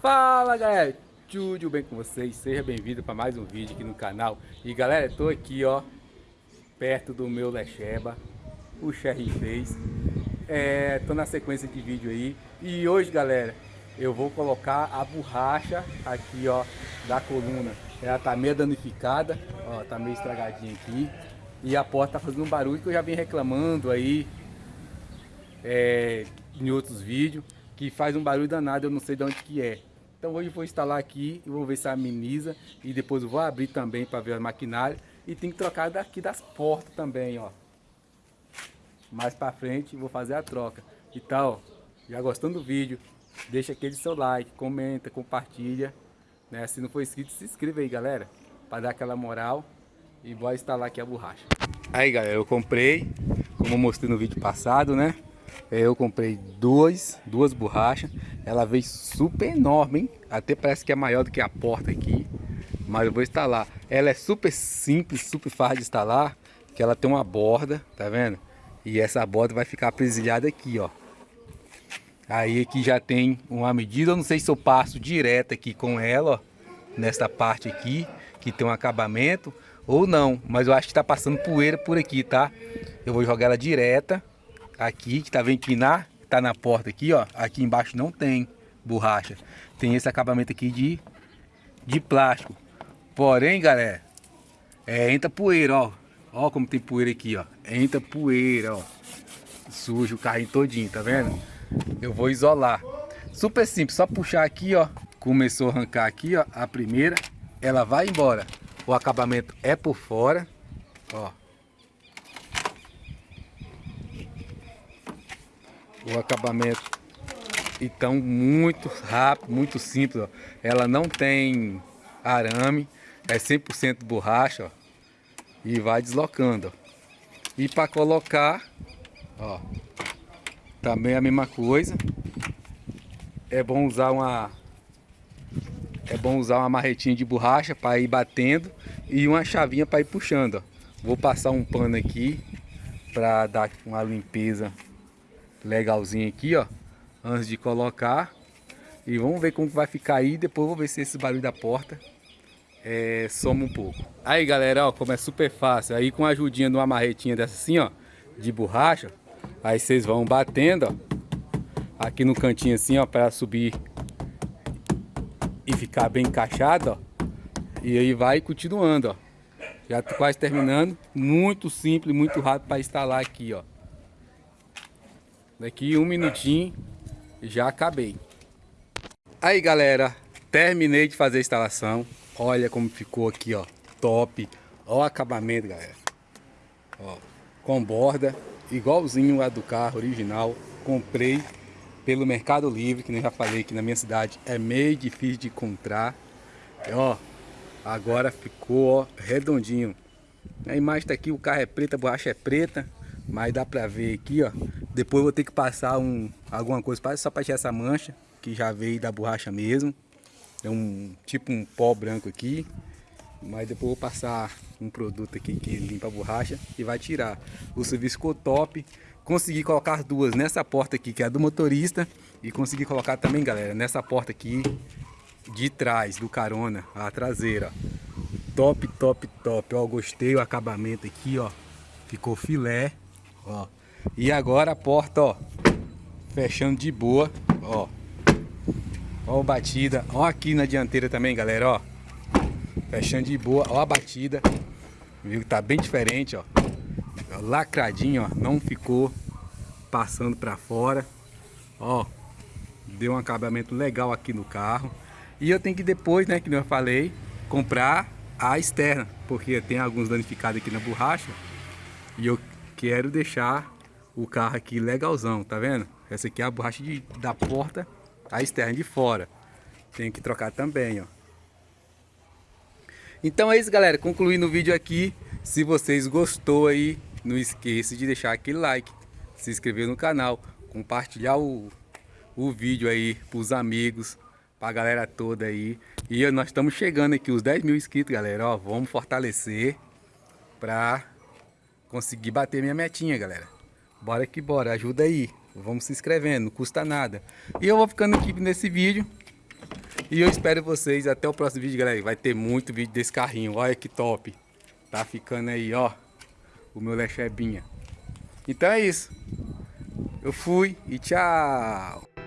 Fala galera, tudo bem com vocês? Seja bem-vindo para mais um vídeo aqui no canal. E galera, estou aqui ó, perto do meu Lecheba, o Cherry fez. É, Tô na sequência de vídeo aí. E hoje galera, eu vou colocar a borracha aqui ó, da coluna. Ela tá meio danificada, ó, tá meio estragadinha aqui. E a porta tá fazendo um barulho que eu já vim reclamando aí é, Em outros vídeos que faz um barulho danado, eu não sei de onde que é. Então hoje eu vou instalar aqui e vou ver se ameniza e depois eu vou abrir também para ver a maquinária e tem que trocar daqui das portas também, ó. Mais para frente vou fazer a troca. Então, já gostando do vídeo, deixa aquele seu like, comenta, compartilha, né? Se não for inscrito, se inscreva aí, galera, para dar aquela moral e vou instalar aqui a borracha. Aí, galera, eu comprei, como eu mostrei no vídeo passado, né? Eu comprei duas, duas borrachas. Ela veio super enorme, hein? Até parece que é maior do que a porta aqui. Mas eu vou instalar. Ela é super simples, super fácil de instalar. Que ela tem uma borda, tá vendo? E essa borda vai ficar presilhada aqui, ó. Aí aqui já tem uma medida. Eu não sei se eu passo direto aqui com ela, ó. Nesta parte aqui, que tem um acabamento. Ou não, mas eu acho que tá passando poeira por aqui, tá? Eu vou jogar ela direta aqui, que tá vendo na, tá na porta aqui, ó. Aqui embaixo não tem borracha. Tem esse acabamento aqui de, de plástico. Porém, galera, é, entra poeira, ó. Ó como tem poeira aqui, ó. Entra poeira, ó. Suja o carrinho todinho, tá vendo? Eu vou isolar. Super simples, só puxar aqui, ó. Começou a arrancar aqui, ó. A primeira, ela vai embora. O acabamento é por fora, ó. O acabamento então muito rápido, muito simples, ó. ela não tem arame, é 100% borracha, ó. e vai deslocando, ó. e para colocar, ó, também a mesma coisa, é bom usar uma é bom usar uma marretinha de borracha para ir batendo e uma chavinha para ir puxando, ó. vou passar um pano aqui para dar uma limpeza legalzinho aqui, ó. Antes de colocar. E vamos ver como vai ficar aí. Depois vou ver se esse barulho da porta é, soma um pouco. Aí, galera, ó, como é super fácil. Aí com a ajudinha de uma marretinha dessa assim, ó. De borracha. Aí vocês vão batendo, ó. Aqui no cantinho assim, ó. Para subir e ficar bem encaixado, ó. E aí vai continuando, ó. Já tô quase terminando. Muito simples, muito rápido para instalar aqui, ó. Daqui um minutinho já acabei. Aí galera, terminei de fazer a instalação. Olha como ficou aqui, ó. Top. Ó o acabamento, galera. Ó, com borda, igualzinho a do carro original. Comprei pelo Mercado Livre, que nem já falei aqui na minha cidade. É meio difícil de encontrar. E, ó, agora ficou ó, redondinho. A imagem tá aqui, o carro é preto, a borracha é preta. Mas dá pra ver aqui, ó. Depois vou ter que passar um, alguma coisa só pra tirar essa mancha, que já veio da borracha mesmo. É um tipo um pó branco aqui. Mas depois vou passar um produto aqui que limpa a borracha e vai tirar. O serviço ficou top. Consegui colocar duas nessa porta aqui, que é a do motorista. E consegui colocar também, galera, nessa porta aqui de trás, do carona, a traseira. Top, top, top. Ó, gostei o acabamento aqui, ó. Ficou filé. Ó. E agora a porta, ó. Fechando de boa, ó. Ó a batida. Ó aqui na dianteira também, galera, ó. Fechando de boa, ó a batida. Viu que tá bem diferente, ó. Lacradinho, ó. Não ficou passando pra fora. Ó. Deu um acabamento legal aqui no carro. E eu tenho que depois, né, que eu falei, comprar a externa. Porque tem alguns danificados aqui na borracha. E eu quero deixar o carro aqui legalzão, tá vendo? Essa aqui é a borracha de, da porta, a externa de fora. Tem que trocar também, ó. Então é isso, galera. Concluindo o vídeo aqui. Se vocês gostou aí, não esqueça de deixar aquele like, se inscrever no canal, compartilhar o, o vídeo aí pros amigos, pra galera toda aí. E nós estamos chegando aqui, os 10 mil inscritos, galera. Ó, vamos fortalecer pra conseguir bater minha metinha, galera. Bora que bora, ajuda aí. Vamos se inscrevendo, não custa nada. E eu vou ficando aqui nesse vídeo. E eu espero vocês até o próximo vídeo, galera. Vai ter muito vídeo desse carrinho. Olha que top. Tá ficando aí, ó. O meu Lechebinha. Então é isso. Eu fui e tchau.